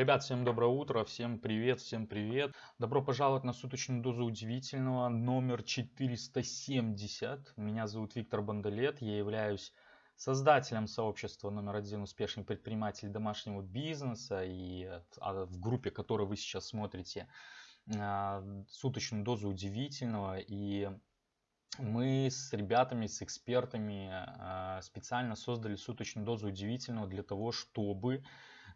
Ребят, всем доброе утро, всем привет, всем привет. Добро пожаловать на суточную дозу удивительного номер 470. Меня зовут Виктор Бандалет, я являюсь создателем сообщества номер один успешный предприниматель домашнего бизнеса и а, в группе, которую вы сейчас смотрите, а, суточную дозу удивительного. И мы с ребятами, с экспертами а, специально создали суточную дозу удивительного для того, чтобы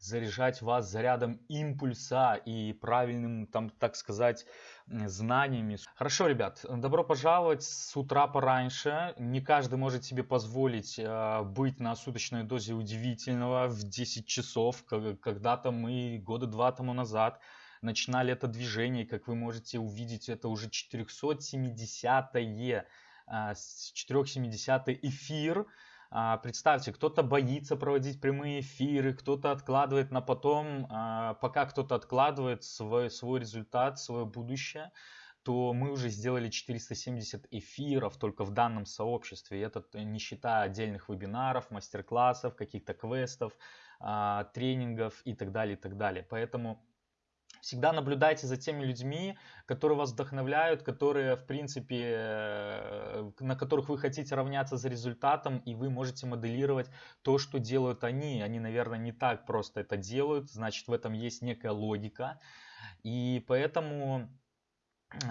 заряжать вас зарядом импульса и правильным, там, так сказать, знаниями. Хорошо, ребят, добро пожаловать с утра пораньше. Не каждый может себе позволить э, быть на суточной дозе удивительного в 10 часов. Когда-то мы года два тому назад начинали это движение, как вы можете увидеть, это уже 470-е, 470 э, эфир. А, представьте, кто-то боится проводить прямые эфиры, кто-то откладывает на потом, а, пока кто-то откладывает свой, свой результат, свое будущее, то мы уже сделали 470 эфиров только в данном сообществе. Это не считая отдельных вебинаров, мастер-классов, каких-то квестов, а, тренингов и так далее, и так далее. Поэтому Всегда наблюдайте за теми людьми, которые вас вдохновляют, которые, в принципе, э, на которых вы хотите равняться за результатом, и вы можете моделировать то, что делают они. Они, наверное, не так просто это делают, значит, в этом есть некая логика. И поэтому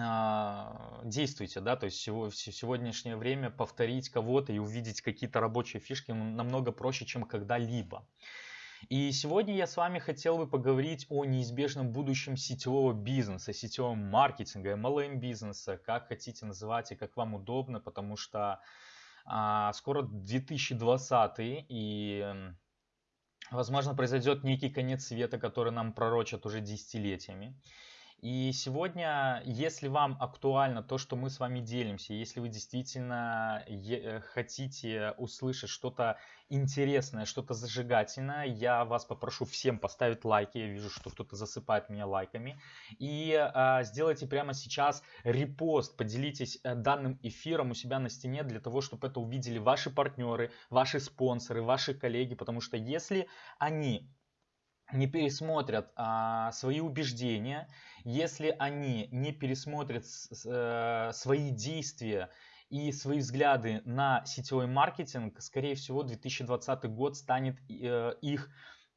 а, действуйте, да, то есть в сегодняшнее время повторить кого-то и увидеть какие-то рабочие фишки намного проще, чем когда-либо. И сегодня я с вами хотел бы поговорить о неизбежном будущем сетевого бизнеса, сетевого маркетинга, MLM бизнеса, как хотите называть и как вам удобно, потому что а, скоро 2020 и возможно произойдет некий конец света, который нам пророчат уже десятилетиями. И сегодня, если вам актуально то, что мы с вами делимся, если вы действительно хотите услышать что-то интересное, что-то зажигательное, я вас попрошу всем поставить лайки. Я вижу, что кто-то засыпает меня лайками. И а, сделайте прямо сейчас репост, поделитесь э, данным эфиром у себя на стене для того, чтобы это увидели ваши партнеры, ваши спонсоры, ваши коллеги. Потому что если они не пересмотрят а, свои убеждения, если они не пересмотрят с, э, свои действия и свои взгляды на сетевой маркетинг, скорее всего 2020 год станет э, их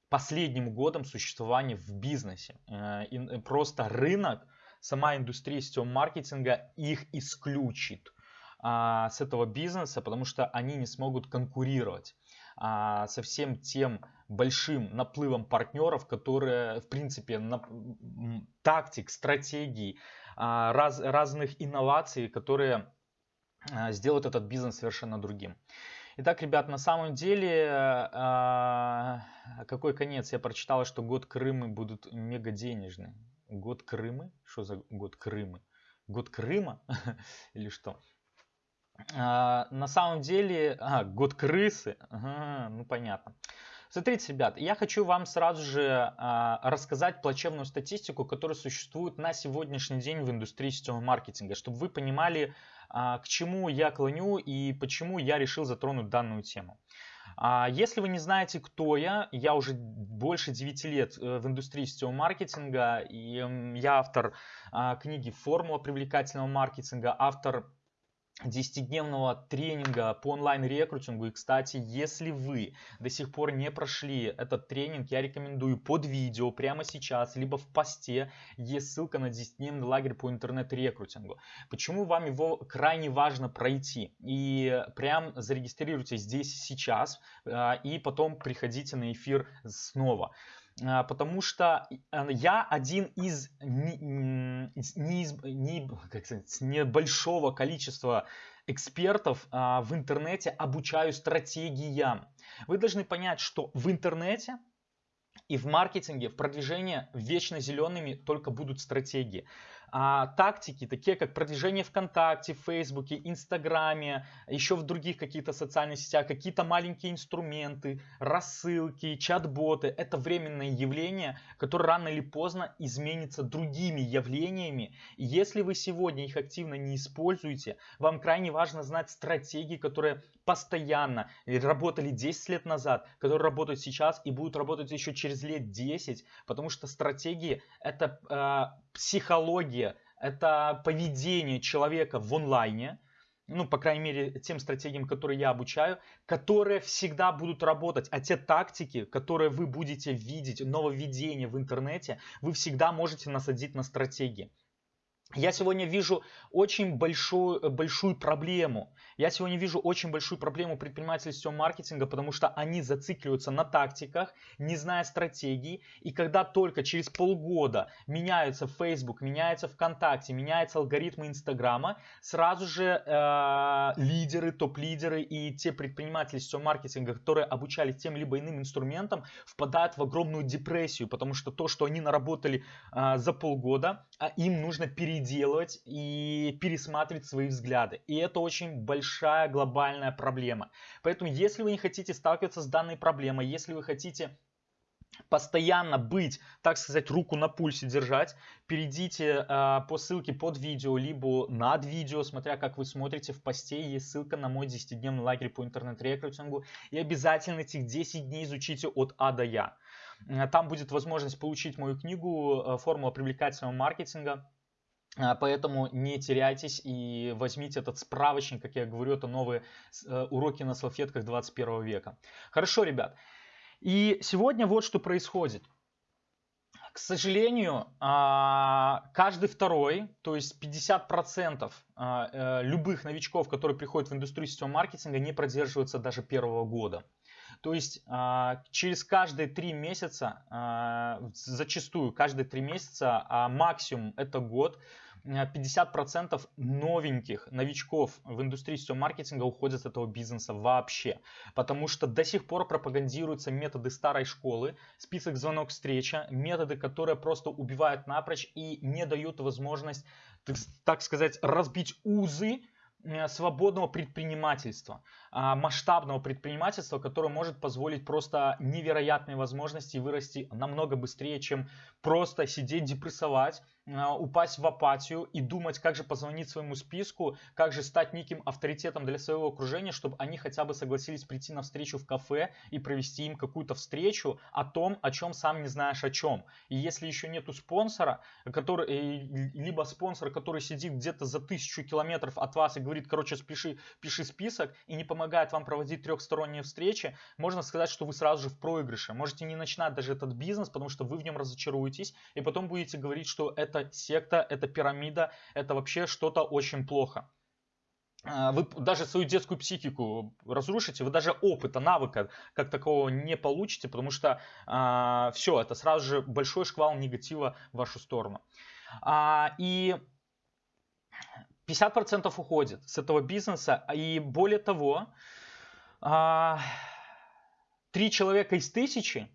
последним годом существования в бизнесе. Э, и просто рынок, сама индустрия сетевого маркетинга их исключит а, с этого бизнеса, потому что они не смогут конкурировать а, со всем тем большим наплывом партнеров, которые, в принципе, на, тактик, стратегий, а, раз, разных инноваций, которые а, сделают этот бизнес совершенно другим. Итак, ребят, на самом деле, а, какой конец? Я прочитал, что год Крыма будут мега денежные. Год Крыма? Что за год Крыма? Год Крыма? Или что? А, на самом деле, а, год крысы, ага, ну понятно. Смотрите, ребят, я хочу вам сразу же а, рассказать плачевную статистику, которая существует на сегодняшний день в индустрии сетевого маркетинга, чтобы вы понимали, а, к чему я клоню и почему я решил затронуть данную тему. А, если вы не знаете, кто я, я уже больше 9 лет э, в индустрии сетевого маркетинга, и я автор а, книги «Формула привлекательного маркетинга», автор 10-дневного тренинга по онлайн-рекрутингу. И, кстати, если вы до сих пор не прошли этот тренинг, я рекомендую под видео прямо сейчас, либо в посте есть ссылка на 10-дневный лагерь по интернет-рекрутингу. Почему вам его крайне важно пройти? И прям зарегистрируйтесь здесь сейчас, а, и потом приходите на эфир снова. А, потому что э, я один из, не, не, не, как сказать, небольшого количества экспертов а, в интернете обучаю стратегиям. Вы должны понять, что в интернете и в маркетинге, в продвижении вечно зелеными только будут стратегии. А, тактики, такие как продвижение ВКонтакте, Фейсбуке, Инстаграме, еще в других каких-то социальных сетях, какие-то маленькие инструменты, рассылки, чат-боты, это временное явление, которое рано или поздно изменится другими явлениями. И если вы сегодня их активно не используете, вам крайне важно знать стратегии, которые постоянно работали 10 лет назад, которые работают сейчас и будут работать еще через лет 10, потому что стратегии это э, психология, это поведение человека в онлайне, ну, по крайней мере, тем стратегиям, которые я обучаю, которые всегда будут работать. А те тактики, которые вы будете видеть, нововведения в интернете, вы всегда можете насадить на стратегии. Я сегодня вижу очень большую, большую проблему. Я сегодня вижу очень большую проблему предпринимателей сетевого маркетинга, потому что они зацикливаются на тактиках, не зная стратегии. И когда только через полгода меняются Facebook, меняется ВКонтакте, меняются алгоритмы Инстаграма, сразу же э, лидеры, топ-лидеры и те предприниматели сетевого маркетинга, которые обучались тем либо иным инструментам, впадают в огромную депрессию, потому что то, что они наработали э, за полгода, а им нужно переделывать и пересматривать свои взгляды. И это очень большая глобальная проблема. Поэтому, если вы не хотите сталкиваться с данной проблемой, если вы хотите постоянно быть, так сказать, руку на пульсе держать, перейдите э, по ссылке под видео, либо над видео, смотря как вы смотрите, в посте есть ссылка на мой 10-дневный лагерь по интернет-рекрутингу. И обязательно этих 10 дней изучите от А до Я. Там будет возможность получить мою книгу э, «Формула привлекательного маркетинга», а, поэтому не теряйтесь и возьмите этот справочник, как я говорю, это новые э, уроки на салфетках 21 века. Хорошо, ребят. И сегодня вот что происходит. К сожалению, а, каждый второй, то есть 50% а, э, любых новичков, которые приходят в индустрию сетевого маркетинга, не продерживаются даже первого года. То есть через каждые три месяца, зачастую каждые три месяца, а максимум это год, 50% новеньких новичков в индустрии сетевого маркетинга уходят с этого бизнеса вообще. Потому что до сих пор пропагандируются методы старой школы, список звонок встреча, методы, которые просто убивают напрочь и не дают возможность, так сказать, разбить узы свободного предпринимательства, а, масштабного предпринимательства, которое может позволить просто невероятные возможности вырасти намного быстрее, чем просто сидеть, депрессовать, упасть в апатию и думать, как же позвонить своему списку, как же стать неким авторитетом для своего окружения, чтобы они хотя бы согласились прийти на встречу в кафе и провести им какую-то встречу о том, о чем сам не знаешь о чем. И если еще нету спонсора, который, э, либо спонсор, который сидит где-то за тысячу километров от вас и говорит, короче, спеши, пиши список и не помогает вам проводить трехсторонние встречи, можно сказать, что вы сразу же в проигрыше. Можете не начинать даже этот бизнес, потому что вы в нем разочаруетесь, и потом будете говорить, что это секта, это пирамида, это вообще что-то очень плохо а, вы даже свою детскую психику разрушите, вы даже опыта, навыка как такого не получите, потому что э, а, все, это сразу же большой шквал негатива в вашу сторону. А, и 50% уходит с этого бизнеса, и более того, а, три человека из тысячи,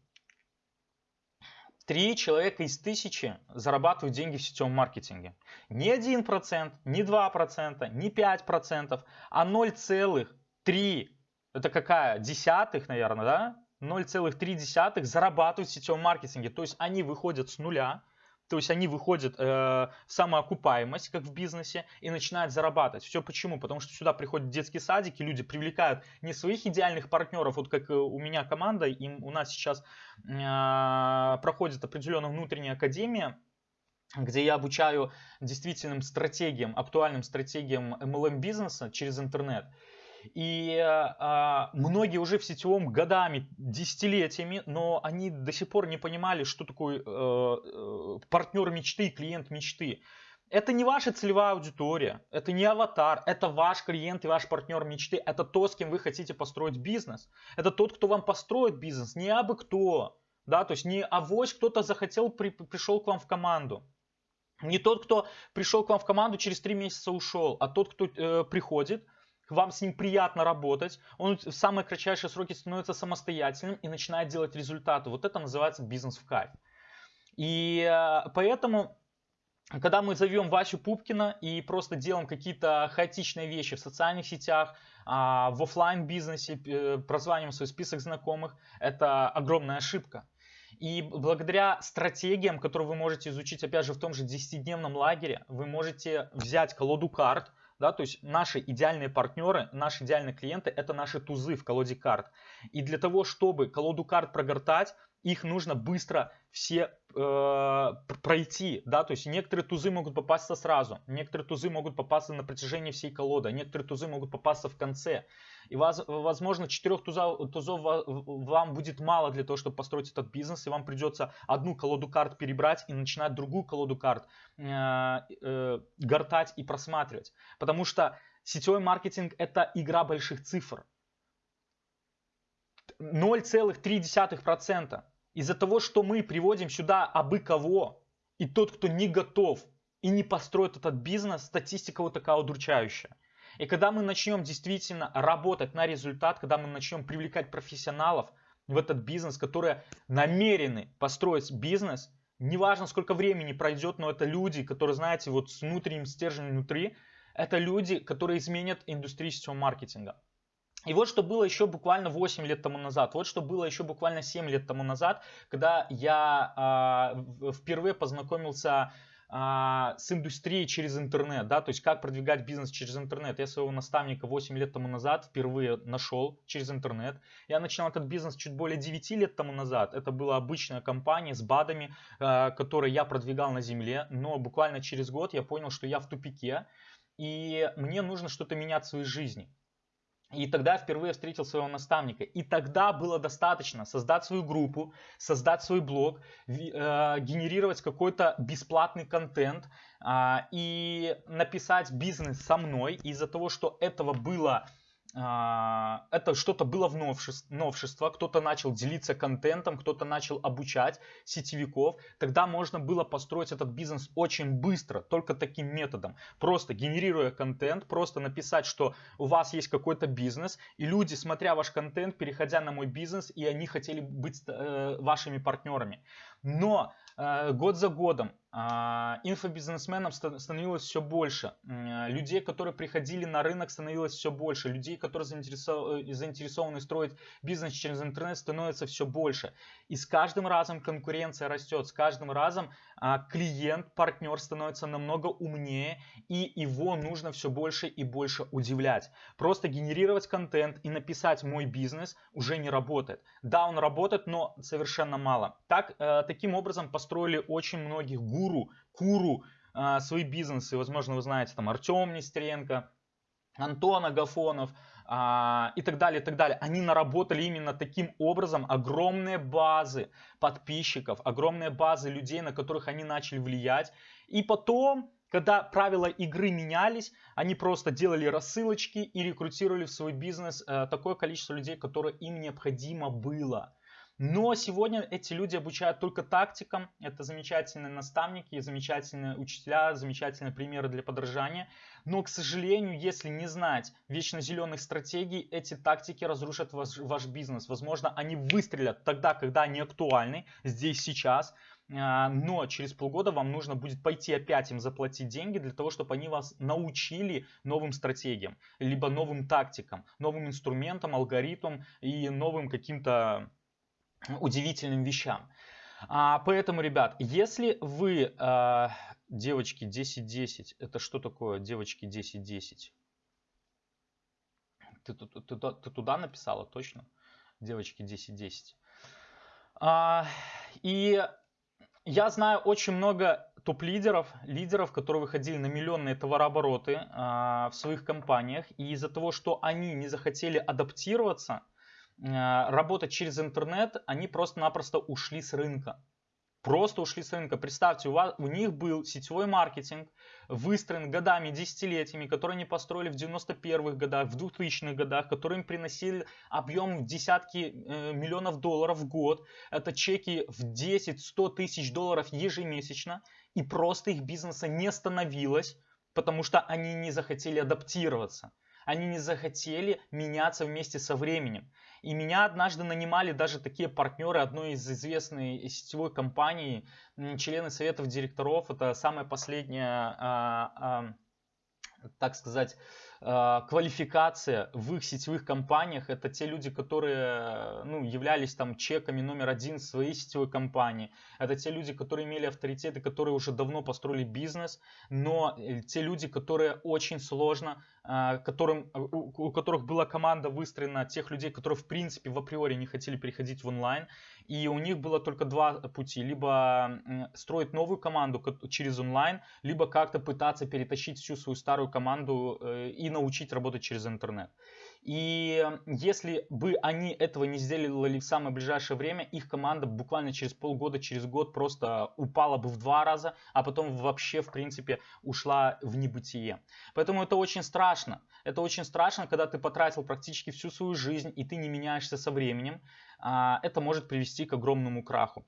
три человека из тысячи зарабатывают деньги в сетевом маркетинге. Не 1%, не 2%, не 5%, а 0,3%. Это какая? Десятых, наверное, да? 0,3 зарабатывают в сетевом маркетинге. То есть они выходят с нуля, то есть они выходят э, в самоокупаемость, как в бизнесе, и начинают зарабатывать. Все почему? Потому что сюда приходят детские садики, люди привлекают не своих идеальных партнеров, вот как у меня команда, и у нас сейчас э, проходит определенная внутренняя академия, где я обучаю действительным стратегиям, актуальным стратегиям MLM бизнеса через интернет. И а, многие уже в сетевом годами, десятилетиями, но они до сих пор не понимали, что такое э, э, партнер мечты, клиент мечты. Это не ваша целевая аудитория, это не аватар, это ваш клиент и ваш партнер мечты, это то, с кем вы хотите построить бизнес. Это тот, кто вам построит бизнес, не абы кто. Да, то есть не авось кто-то захотел, при, пришел к вам в команду. Не тот, кто пришел к вам в команду, через три месяца ушел, а тот, кто э, приходит, вам с ним приятно работать, он в самые кратчайшие сроки становится самостоятельным и начинает делать результаты. Вот это называется бизнес в кайф. И э, поэтому когда мы зовем Васю Пупкина и просто делаем какие-то хаотичные вещи в социальных сетях, а, в офлайн бизнесе, э, прозваниваем свой список знакомых, это огромная ошибка. И благодаря стратегиям, которые вы можете изучить, опять же, в том же 10-дневном лагере, вы можете взять колоду карт, да, то есть наши идеальные партнеры, наши идеальные клиенты – это наши тузы в колоде карт. И для того, чтобы колоду карт прогортать, их нужно быстро все э, пройти, да, то есть некоторые тузы могут попасться сразу, некоторые тузы могут попасться на протяжении всей колоды, а некоторые тузы могут попасться в конце. И вас, возможно, четырех тузов, тузов вам будет мало для того, чтобы построить этот бизнес, и вам придется одну колоду карт перебрать и начинать другую колоду карт э, э, гортать и просматривать. Потому что сетевой маркетинг это игра больших цифр. 0,3% из-за того, что мы приводим сюда абы кого, и тот, кто не готов и не построит этот бизнес, статистика вот такая удручающая. И когда мы начнем действительно работать на результат, когда мы начнем привлекать профессионалов в этот бизнес, которые намерены построить бизнес, неважно сколько времени пройдет, но это люди, которые, знаете, вот с внутренним стержнем внутри, это люди, которые изменят индустрию сетевого маркетинга. И вот что было еще буквально 8 лет тому назад, вот что было еще буквально 7 лет тому назад, когда я э, впервые познакомился э, с индустрией через интернет, да, то есть как продвигать бизнес через интернет. Я своего наставника 8 лет тому назад впервые нашел через интернет. Я начинал этот бизнес чуть более 9 лет тому назад. Это была обычная компания с БАДами, э, которые я продвигал на земле, но буквально через год я понял, что я в тупике, и мне нужно что-то менять в своей жизни. И тогда впервые встретил своего наставника. И тогда было достаточно создать свою группу, создать свой блог, э, генерировать какой-то бесплатный контент э, и написать бизнес со мной. Из-за того, что этого было а, это что-то было в новшество, новшество, кто-то начал делиться контентом, кто-то начал обучать сетевиков, тогда можно было построить этот бизнес очень быстро, только таким методом. Просто генерируя контент, просто написать, что у вас есть какой-то бизнес, и люди, смотря ваш контент, переходя на мой бизнес, и они хотели быть э, вашими партнерами. Но э, год за годом а, инфобизнесменов становилось все больше. Людей, которые приходили на рынок, становилось все больше. Людей, которые заинтересованы, заинтересованы строить бизнес через интернет, становится все больше. И с каждым разом конкуренция растет. С каждым разом а, клиент, партнер становится намного умнее. И его нужно все больше и больше удивлять. Просто генерировать контент и написать «мой бизнес» уже не работает. Да, он работает, но совершенно мало. Так, э, таким образом построили очень многих гуру куру а, свои бизнесы. Возможно, вы знаете, там Артем Нестеренко, Антон Агафонов а, и так далее, и так далее. Они наработали именно таким образом огромные базы подписчиков, огромные базы людей, на которых они начали влиять. И потом, когда правила игры менялись, они просто делали рассылочки и рекрутировали в свой бизнес а, такое количество людей, которое им необходимо было. Но сегодня эти люди обучают только тактикам. Это замечательные наставники, замечательные учителя, замечательные примеры для подражания. Но, к сожалению, если не знать вечно зеленых стратегий, эти тактики разрушат ваш, ваш бизнес. Возможно, они выстрелят тогда, когда они актуальны, здесь, сейчас. А, но через полгода вам нужно будет пойти опять им заплатить деньги для того, чтобы они вас научили новым стратегиям, либо новым тактикам, новым инструментам, алгоритмам и новым каким-то удивительным вещам. А, поэтому, ребят, если вы, а, девочки 10-10, это что такое девочки 10-10? Ты, ты, ты, ты туда написала, точно? Девочки 10-10. А, и я знаю очень много топ-лидеров, лидеров, которые выходили на миллионные товарообороты а, в своих компаниях. И из-за того, что они не захотели адаптироваться работать через интернет, они просто-напросто ушли с рынка. Просто ушли с рынка. Представьте, у, вас, у них был сетевой маркетинг, выстроен годами, десятилетиями, который они построили в 91-х годах, в 2000-х годах, который им приносили объем в десятки э, миллионов долларов в год. Это чеки в 10-100 тысяч долларов ежемесячно. И просто их бизнеса не становилось, потому что они не захотели адаптироваться. Они не захотели меняться вместе со временем. И меня однажды нанимали даже такие партнеры одной из известной сетевой компании, члены советов директоров. Это самая последняя, а, а, так сказать, квалификация в их сетевых компаниях это те люди, которые ну, являлись там чеками номер один своей сетевой компании. Это те люди, которые имели авторитеты, которые уже давно построили бизнес, но э, те люди, которые очень сложно, а, которым, у которых была команда выстроена тех людей, которые в принципе в априори не хотели переходить в онлайн, и у них было только два пути. Либо строить новую команду через онлайн, либо как-то пытаться перетащить всю свою старую команду э, и научить работать через интернет. И если бы они этого не сделали в самое ближайшее время, их команда буквально через полгода, через год просто упала бы в два раза, а потом вообще, в принципе, ушла в небытие. Поэтому это очень страшно. Это очень страшно, когда ты потратил практически всю свою жизнь, и ты не меняешься со временем. А, это может привести к огромному краху.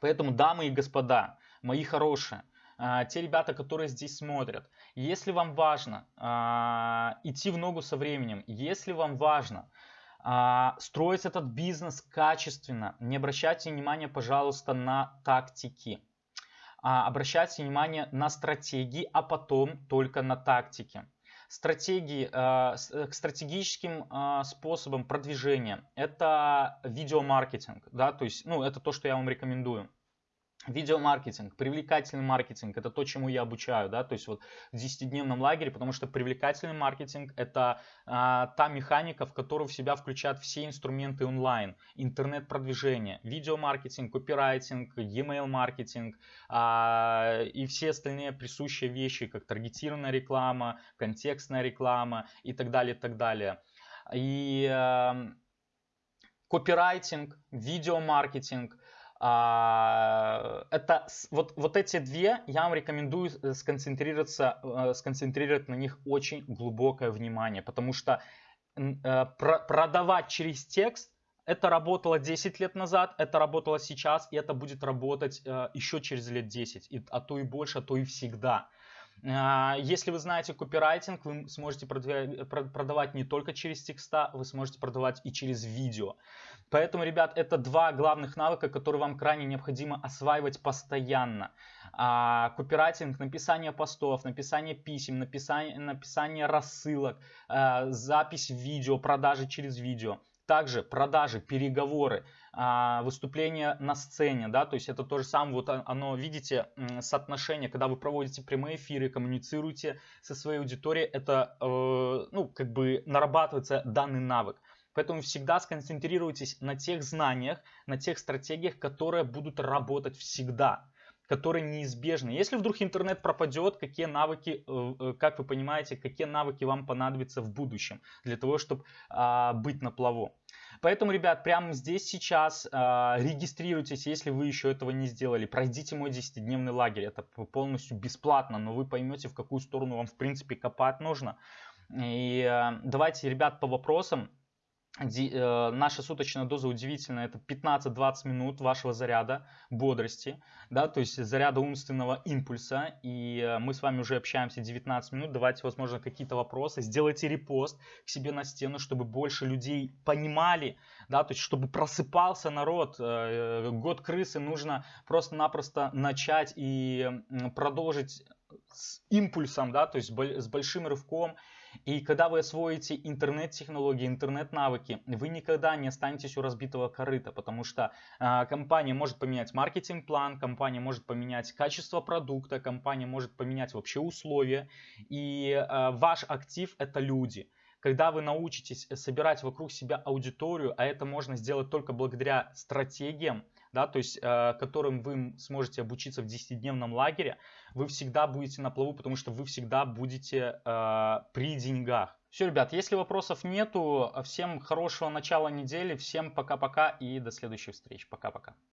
Поэтому, дамы и господа, мои хорошие, те ребята, которые здесь смотрят, если вам важно а, идти в ногу со временем, если вам важно строить этот бизнес качественно, не обращайте внимания, пожалуйста, на тактики. Обращайте внимание на стратегии, а потом только на тактики стратегии, э, к стратегическим способам продвижения. Это видеомаркетинг, да, то есть, ну, это то, что я вам рекомендую. Видеомаркетинг, привлекательный маркетинг, это то, чему я обучаю, да, то есть вот в 10-дневном лагере, потому что привлекательный маркетинг это а, та механика, в которую в себя включают все инструменты онлайн, интернет-продвижение, видеомаркетинг, копирайтинг, e-mail маркетинг а, и все остальные присущие вещи, как таргетированная реклама, контекстная реклама и так далее, так далее. И а, копирайтинг, видеомаркетинг, это вот, вот эти две я вам рекомендую э, сконцентрироваться, э, сконцентрировать на них очень глубокое внимание, потому что э, продавать через текст это работало 10 лет назад, это работало сейчас, и это будет работать еще через лет 10, а то и больше, а то и всегда. А, если вы знаете копирайтинг, вы сможете продавать не только через текста, вы сможете продавать и через видео. Поэтому, ребят, это два главных навыка, которые вам крайне необходимо осваивать постоянно. А, копирайтинг, написание постов, написание писем, написание, написание рассылок, а, запись видео, продажи через видео. Также продажи, переговоры, а, выступление на сцене, да, то есть это то же самое, вот оно, видите, соотношение, когда вы проводите прямые эфиры, коммуницируете со своей аудиторией, это, э, ну, как бы нарабатывается данный навык. Поэтому всегда сконцентрируйтесь на тех знаниях, на тех стратегиях, которые будут работать всегда которые неизбежны. Если вдруг интернет пропадет, какие навыки, э, э, как вы понимаете, какие навыки вам понадобятся в будущем для того, чтобы а, быть на плаву. Поэтому, ребят, прямо здесь сейчас э, регистрируйтесь, если вы еще этого не сделали. Пройдите мой 10-дневный лагерь. Это полностью бесплатно, но вы поймете, в какую сторону вам, в принципе, копать нужно. И э, давайте, ребят, по вопросам. Э, наша суточная доза удивительная, это 15-20 минут вашего заряда бодрости, да, то есть заряда умственного импульса, и э, мы с вами уже общаемся 19 минут, давайте, возможно, какие-то вопросы, сделайте репост к себе на стену, чтобы больше людей понимали, да, то есть чтобы просыпался народ, э, год крысы нужно просто-напросто начать и продолжить с импульсом, да, то есть с большим рывком, и когда вы освоите интернет-технологии, интернет-навыки, вы никогда не останетесь у разбитого корыта, потому что э, компания может поменять маркетинг-план, компания может поменять качество продукта, компания может поменять вообще условия. И э, ваш актив это люди когда вы научитесь собирать вокруг себя аудиторию, а это можно сделать только благодаря стратегиям, да, то есть, э, которым вы сможете обучиться в 10-дневном лагере, вы всегда будете на плаву, потому что вы всегда будете э, при деньгах. Все, ребят, если вопросов нету, всем хорошего начала недели, всем пока-пока и до следующих встреч. Пока-пока.